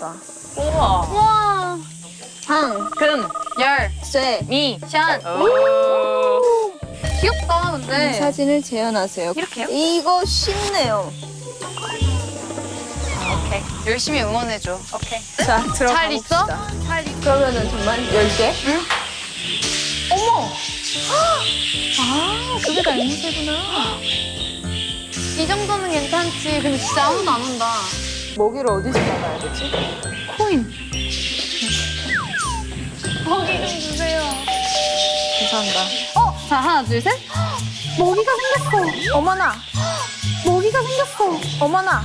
귀엽다. 우와. 와. 방, 금, 열, 쇠. 미, 샨. 오. 귀엽다, 이 근데. 사진을 재현하세요. 이렇게요? 이거 쉽네요. 오케이. 열심히 응원해줘. 오케이. 자, 들어가 잘 있어? 잘 있어. 그러면은 정말 10개? 어머! 아, 그게 다 앵무새구나. 이 정도는 괜찮지. 근데 진짜 아무도 안 온다. 먹이를 어디서 받아야 되지? 코인. 먹이 좀 주세요. 감사합니다. 어? 자, 하나, 둘, 셋. 먹이가 생겼어. 어머나, 먹이가 생겼어. 어머나.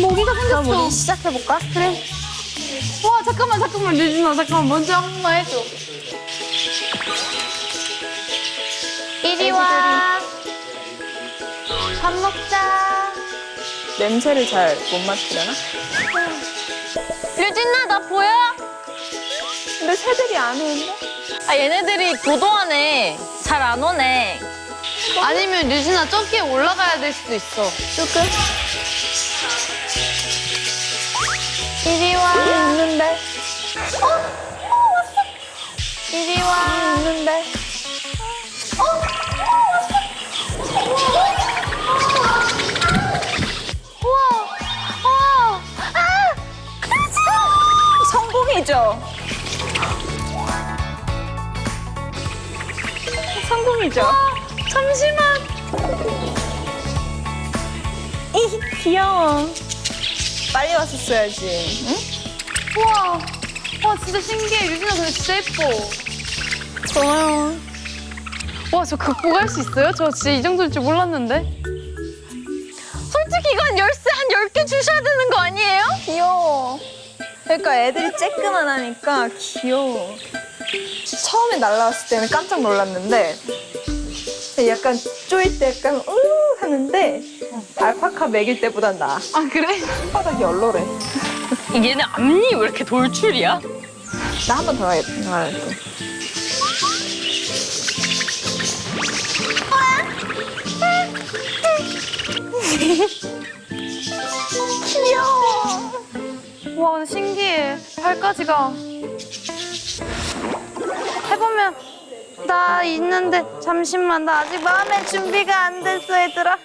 먹이가 그럼 생겼어. 우리 시작해볼까? 그래. 와, 잠깐만, 잠깐만, 류진아, 잠깐만. 먼저 한 번만 해줘. 이리 와. 밥 먹자. 냄새를 잘 못 맡으려나? 유진아, 나 보여? 근데 새들이 안 오는데? 아, 얘네들이 도도하네. 잘 안 오네. 아니면 류진아 저기에 올라가야 될 수도 있어. 조금? 이리 와. 있는데? 이리 와. 있는데? 성공이죠? 성공이죠? 잠시만. 이 귀여워. 빨리 왔었어야지. 응? 우와. 와, 진짜 신기해. 류진아 근데 진짜 예뻐. 좋아요. 와, 저 극복할 수 있어요? 저 진짜 이 정도일 줄 몰랐는데. 솔직히 이건 열쇠 한 열 개 주셔야 되는 거 아니에요? 귀여워. 그러니까 애들이 쬐끄만 하니까 귀여워. 처음에 날라왔을 때는 깜짝 놀랐는데 약간 쪼일 때 약간 우 하는데 알파카 먹일 때보단 나아. 아, 그래? 손바닥이 얼얼해. 얘네 앞니 왜 이렇게 돌출이야? 나 한 번더 하겠다. 아, 또. 귀여워. 와, 신기해. 팔까지가. 해보면. 나 있는데, 잠시만. 나 아직 마음의 준비가 안 됐어, 얘들아.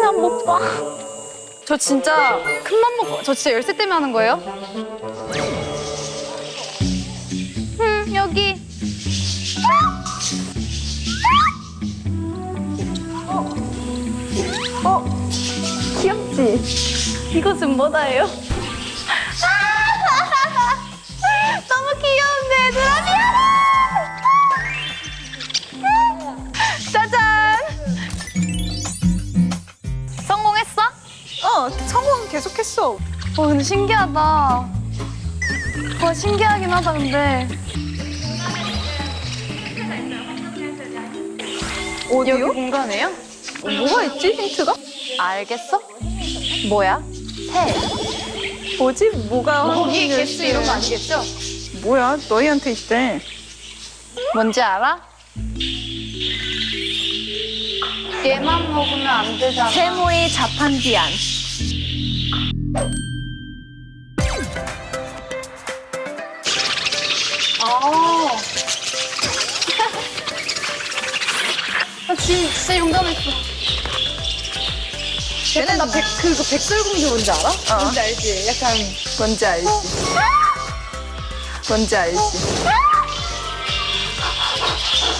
나못 봐. 저 진짜 큰맘 먹고, 저 진짜 열쇠 때문에 하는 거예요? 응, 여기. 어? 귀엽지? 이것은 뭐다예요? 신기하다. 와 신기하긴 하다 근데 여기 어디요? 공간이에요? 뭐가 있지, 힌트가? 알겠어? 뭐야? 새. 뭐지? 뭐가 거기 개수 이런 거 아니겠죠? 뭐야? 너희한테 있대. 뭔지 알아? 얘만 먹으면 안 되잖아. 세모의 자판기안. 아. 나 지금 진짜 용감했어. 얘네 나 백, 그거 백설공주 뭔지 알아? 어. 뭔지 알지? 약간 뭔지 알지? 뭔지 알지?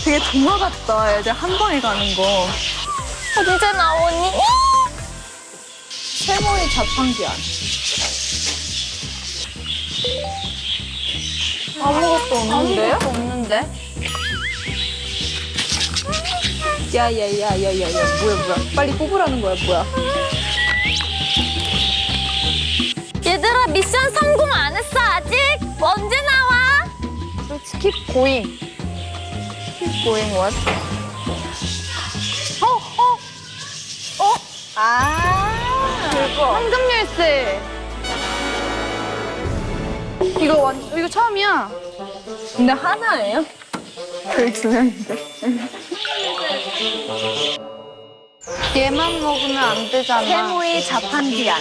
되게 동화 같다. 애들 한 방에 가는 거. 언제 나오니? 세모의 자판기 안. 아무것도 없는데요? 아무것도 없는데? 야야야야야야 뭐야 뭐야 빨리 뽑으라는 거야 뭐야 얘들아 미션 성공 안 했어 아직? 언제 나와? skip going. going what? 어, 어, 어, 아 그거 황금 열쇠. 이거 완, 이거 처음이야. 근데 하나예요? 거의 두 명인데 얘만 먹으면 안 되잖아. 세모의 자판기안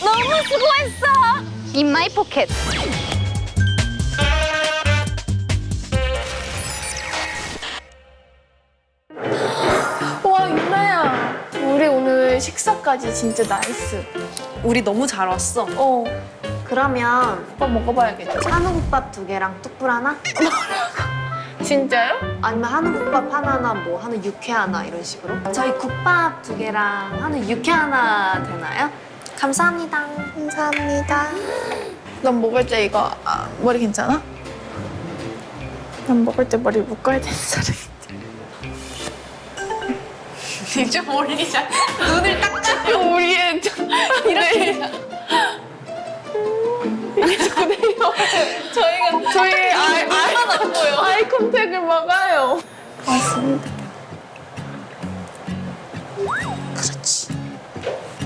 너무 수고했어. In my pocket. 식사까지 진짜 nice 우리 너무 잘 왔어. 어 그러면 오빠 먹어봐야겠다 한우국밥 두 개랑 뚝불 하나? 진짜요? 아니면 한우국밥 하나나 뭐 한우 육회 하나 이런 식으로? 저희 국밥 두 개랑 한우 육회 하나 되나요? 감사합니다. 감사합니다. 넌 먹을 때 이거 아, 머리 괜찮아? 난 먹을 때 머리 묶어야 되는 사람 좀 올리자 눈을 딱 잡고 우리의 이렇게 저희가 저희 아이 아이 보여 아이 컨택을 막아요 맞습니다 그렇지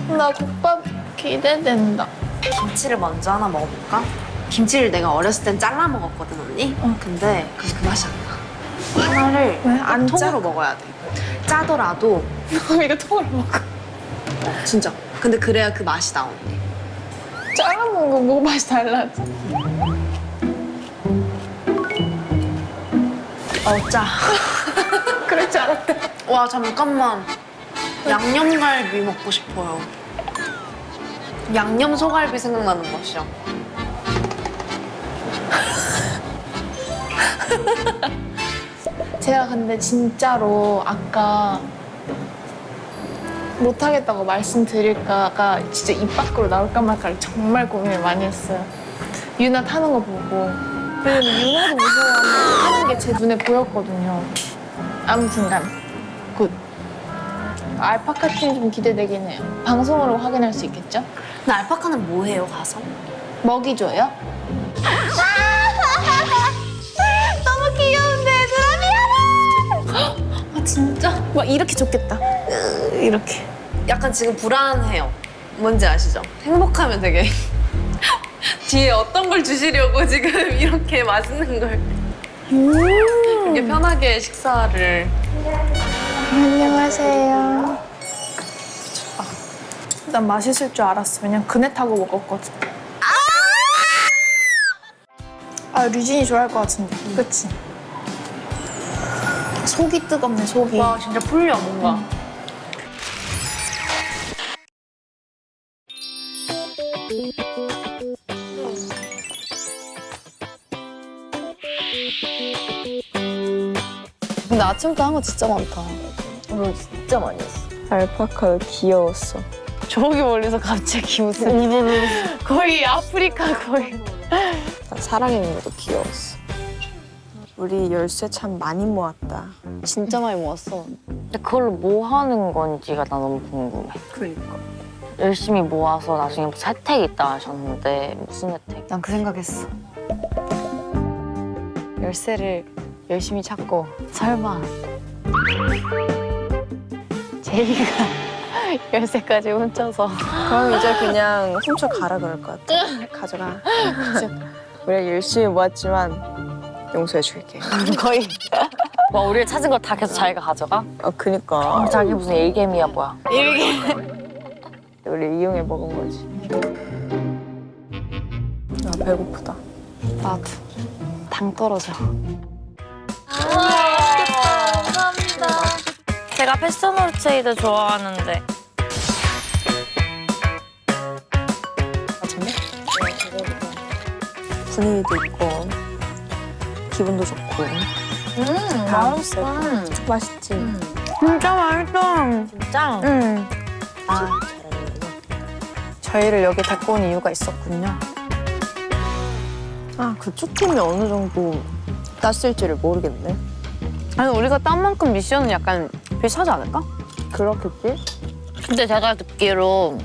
나 국밥 기대된다 김치를 먼저 하나 먹어볼까? 김치를 내가 어렸을 땐 잘라 먹었거든 언니. 근데 그, 그 맛이 안 나. 하나를 왜? 안 짜? 통으로 먹어야 돼. 짜더라도 이거 통으로 먹어 어, 진짜. 근데 그래야 그 맛이 나 언니. 잘라먹은 거 먹어 맛이 달라져 어 짜. 그럴 줄 알았다 와 잠깐만. 양념갈비 먹고 싶어요. 양념 소갈비 생각나는 맛이야. 제가 근데 진짜로 아까 못하겠다고 말씀드릴까가 진짜 입 밖으로 나올까 말까를 정말 고민을 많이 했어요. 유나 타는 거 보고. 왜냐면 유나도 무서워하는 하는 게 제 눈에 보였거든요. 아무튼 간 good. 알파카 팀 좀 기대되긴 해요. 방송으로 확인할 수 있겠죠? 근데 알파카는 뭐 해요 가서? 먹이 줘요? 너무. 아 진짜? 와 이렇게 좋겠다. 이렇게. 약간 지금 불안해요. 뭔지 아시죠? 행복하면 되게 뒤에 어떤 걸 주시려고 지금 이렇게 맛있는 걸 이렇게 편하게 식사를 안녕하세요. 난 맛있을 줄 알았어. 왜냐면 그네 타고 먹었거든. 아, 류진이 좋아할 것 같은데. 그치? 속이 뜨겁네, 속이. 와 진짜 풀려 뭔가 근데 아침부터 한 거 진짜 많다. 오늘 진짜 많이 했어. 알파카 귀여웠어. 저기 멀리서 갑자기 무슨 거의 아프리카 거의. 나 살아있는 것도 귀여웠어. 우리 열쇠 참 많이 모았다. 진짜 많이 모았어. 근데 그걸로 뭐 하는 건지가 나 너무 궁금해. 그러니까. 열심히 모아서 나중에 무슨 혜택 있다 하셨는데 무슨 혜택? 난 그 생각했어. 열쇠를 열심히 찾고 설마 제이가 열쇠까지 훔쳐서 그럼 이제 그냥 훔쳐 가라 그럴 것 같아. 가져가. 우리가 열심히 모았지만 용서해 줄게. 거의 와 우리를 찾은 걸 다 계속 자기가 가져가? 아 그니까 자기 무슨 일개미야 뭐야? 우리 이용해 먹은 거지. 아 배고프다. 나도 당 떨어져. 감사합니다. 제가 패션 올체이드 좋아하는데 분위기도 있고 기분도 좋고. 음 맛있어. 맛있지. 진짜 맛있다. 진짜? 응. 아 저희를 여기 데리고 온 이유가 있었군요. 아 그쪽 팀이 어느 정도 땄을지를 모르겠네. 아니 우리가 딴 만큼 미션은 약간 비슷하지 않을까? 그렇겠지? 근데 제가 듣기로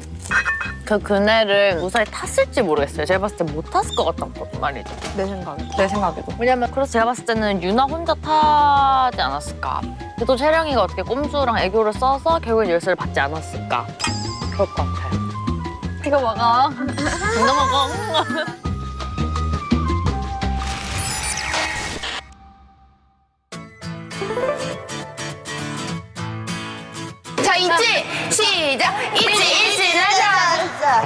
그 그네를 무사히 탔을지 모르겠어요. 제가 봤을 때 못 탔을 것 같단 말이죠. 내 생각에. 내 생각에도. 왜냐면 그래서 제가 봤을 때는 유나 혼자 타지 않았을까. 또 채령이가 어떻게 꼼수랑 애교를 써서 결국엔 열쇠를 받지 않았을까. 그럴 것 같아요. 이거 먹어. 이거 먹어. 자, 있지? 시작! 있지!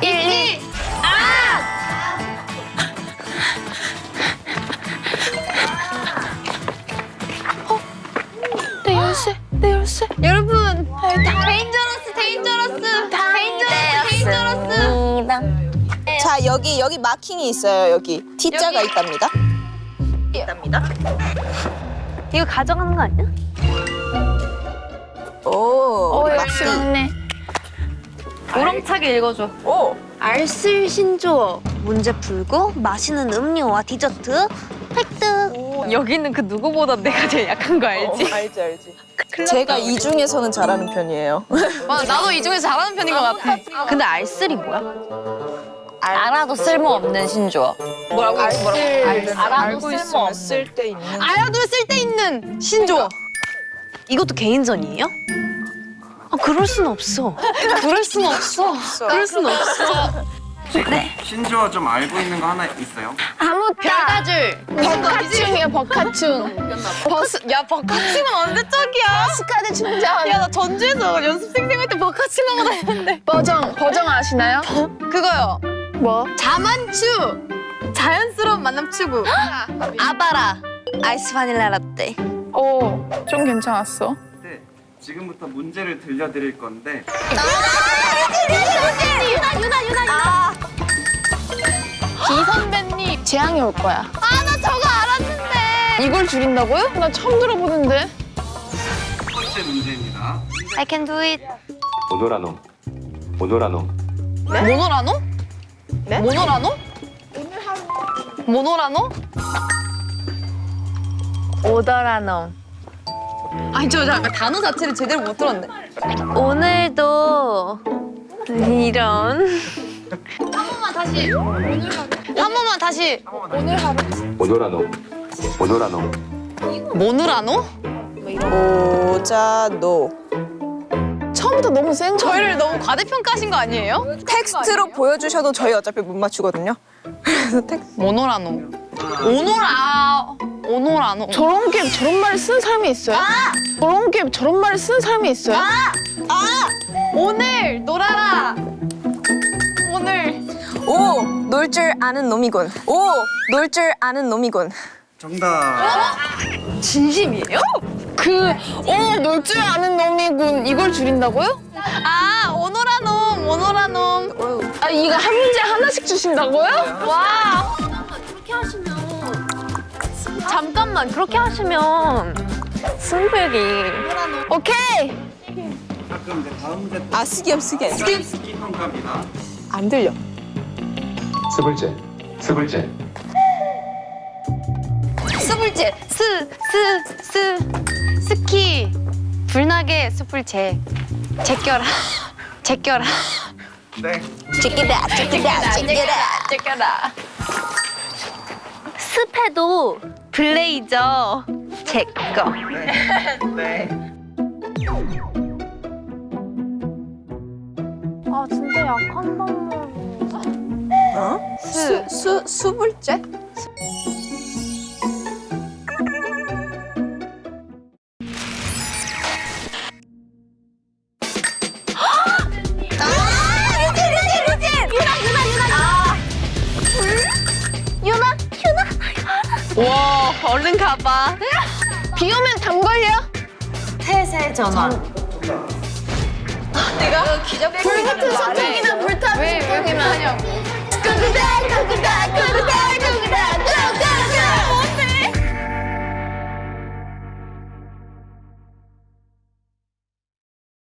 1, 2 아! 어? 내 열쇠, 내 열쇠. 여러분 아, dangerous, dangerous. dangerous, dangerous. 네. 자 여기, 여기 marking이 있어요 여기. T자가 여기. 있답니다. 있답니다. 이거 가져가는 거 아니야? 오, 오 열쇠 없네. 우렁차게 읽어줘. 오. 알쓸 신조어 문제 풀고 마시는 음료와 디저트 획득 여기는 그 누구보다 내가 제일 약한 거 알지? 알지 알지. 제가 이 중에서는 잘하는 편이에요. 맞아, 나도 이 중에서 잘하는 편인 것 같아. 근데 알쓸이 뭐야? 알아도 쓸모없는 신조어. 뭐라고? 뭐라고? 알아도 쓸모없는. 쓸데 있는. 알아도 쓸데있는 신조어. 이것도 개인전이에요? 아 그럴 순 없어 그럴 순 없어. 그럴 순 없어. 신조어 좀 알고 있는 거 하나 있어요? 별다줄. 버카충이야, 버카충. 버스, 야, 버카충은 언제적이야? 스카드 충전. 야, 나 전주에서 연습생생 할때 버카충 하고 다녔는데. 버정, 버정 아시나요? 그거요. 뭐? 자만추. 자연스러운 만남 추구. 아바라 아이스 바닐라 라떼 오, 좀 괜찮았어. 네. 지금부터 문제를 들려드릴 건데 기선배님 재앙이 올 거야. 아, 나 저거 알았는데. 이걸 줄인다고요? 나 처음 들어보는데. 첫 번째 문제입니다. I can do it 오노라노 오노라노 모노라노? 네? 모노라노? 모노라노? 오더라노 아니, 저 잠깐 단어 자체를 제대로 못 들었네. 오늘도 이런 한 번만 다시. 오노라노 오노라노 모노라노? 오자노. 처음부터 너무 센 거. 저희를 너무 과대평가하신 거 아니에요? 텍스트로 보여주셔도 저희 어차피 못 맞추거든요. 그래서 텍스트. 모노라노. 오노라. 오노라노. 저런 게 저런 말을 쓰는 사람이 있어요? 저런 게 저런 말을 쓰는 사람이 있어요? 오늘 놀아라. 오늘. 오, 놀 줄 아는 놈이군. 오, 놀 줄 아는 놈이군. 정답. 진심이에요? 그, 어, 놀줄 아는 놈이군. 이걸 줄인다고요? 아, 오노라놈, 오노라놈. 아, 이거 한 문제 하나씩 주신다고요? 와. 잠깐만 그렇게 하시면 승부욕이 오케이. 아, 스기업 스기. 스기. 스키 평가입니다. 안 들려. 스불제 스불제 스불제 스스 스 스키 불나게 스불제 제껴라 제껴라 네. 제끼다, 제끼다, 제끼다. 째껴라. 습해도 블레이저 제거 네. 아 진짜 약한 방법 어? 수, 수, 수불제? 와, 얼른 가봐. 비 오면 담 걸려? 태세 전화. 아, 내가 기적불 같은 소통이나 불타는 소통이나 하냐고. 구구달 구구달 구구달 구구달